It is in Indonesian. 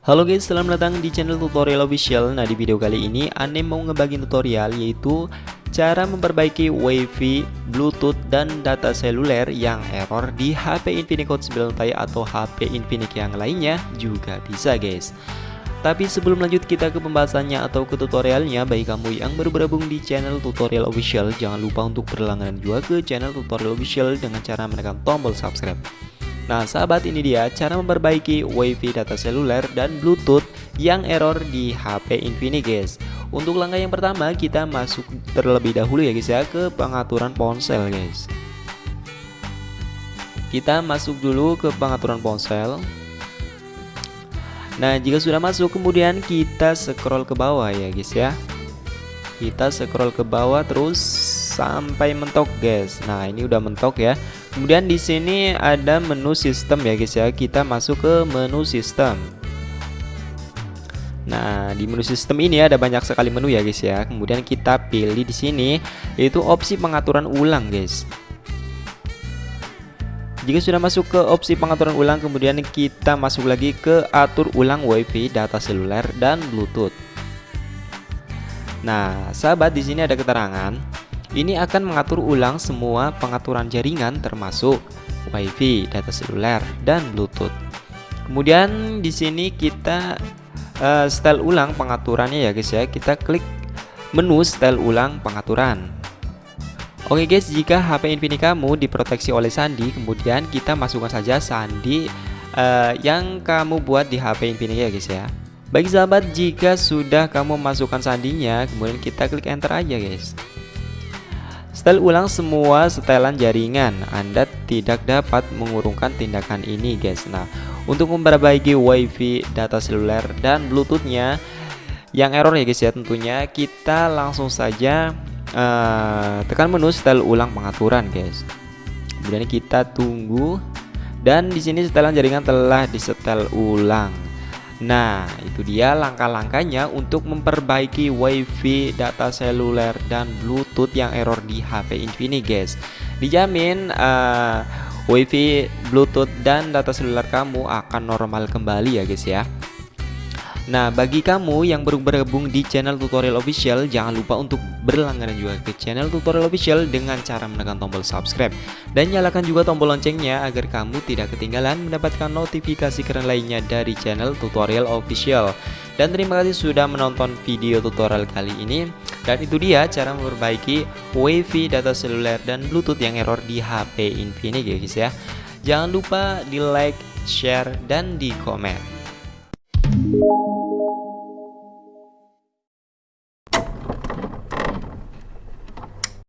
Halo guys, selamat datang di channel tutorial official. Nah di video kali ini Ane mau ngebagi tutorial yaitu Cara memperbaiki wifi, bluetooth, dan data seluler yang error di HP Infinix Hot 9 Ti atau HP Infinix yang lainnya juga bisa guys tapi sebelum lanjut kita ke pembahasannya atau ke tutorialnya. Bagi kamu yang baru bergabung di channel tutorial official Jangan lupa untuk berlangganan juga ke channel tutorial official dengan cara menekan tombol subscribe. Nah sahabat ini dia cara memperbaiki wifi data seluler dan bluetooth yang error di HP Infinix guys. Untuk langkah yang pertama kita masuk terlebih dahulu ya guys ya ke pengaturan ponsel guys. Kita masuk dulu ke pengaturan ponsel Nah jika sudah masuk kemudian kita scroll ke bawah ya guys ya Kita scroll ke bawah terus sampai mentok guys Nah ini udah mentok ya Kemudian di sini ada menu sistem ya guys ya. Kita masuk ke menu sistem. Nah, di menu sistem ini ada banyak sekali menu ya guys ya. Kemudian kita pilih di sini yaitu opsi pengaturan ulang guys. Jika sudah masuk ke opsi pengaturan ulang, kemudian kita masuk lagi ke atur ulang WiFi, data seluler dan Bluetooth. Nah, sahabat di sini ada keterangan ini akan mengatur ulang semua pengaturan jaringan termasuk WiFi, data seluler, dan Bluetooth. Kemudian di sini kita uh, setel ulang pengaturannya ya guys ya. Kita klik menu setel ulang pengaturan. Oke guys, jika HP Infinix kamu diproteksi oleh sandi, kemudian kita masukkan saja sandi uh, yang kamu buat di HP Infinix ya guys ya. Baik sahabat, jika sudah kamu masukkan sandinya, kemudian kita klik enter aja guys. Setel ulang semua setelan jaringan Anda tidak dapat mengurungkan tindakan ini guys Nah untuk memperbaiki wifi data seluler dan bluetoothnya Yang error ya guys ya tentunya Kita langsung saja uh, tekan menu setel ulang pengaturan guys Kemudian kita tunggu Dan di sini setelan jaringan telah disetel ulang Nah, itu dia langkah-langkahnya untuk memperbaiki WiFi, data seluler, dan Bluetooth yang error di HP Infinix, guys. Dijamin uh, WiFi, Bluetooth, dan data seluler kamu akan normal kembali ya, guys ya. Nah, bagi kamu yang baru bergabung di channel tutorial official, jangan lupa untuk berlangganan juga ke channel tutorial official dengan cara menekan tombol subscribe dan nyalakan juga tombol loncengnya agar kamu tidak ketinggalan mendapatkan notifikasi keren lainnya dari channel tutorial official. Dan terima kasih sudah menonton video tutorial kali ini. Dan itu dia cara memperbaiki WiFi, data seluler, dan Bluetooth yang error di HP Infinix ya guys ya. Jangan lupa di like, share, dan di komen.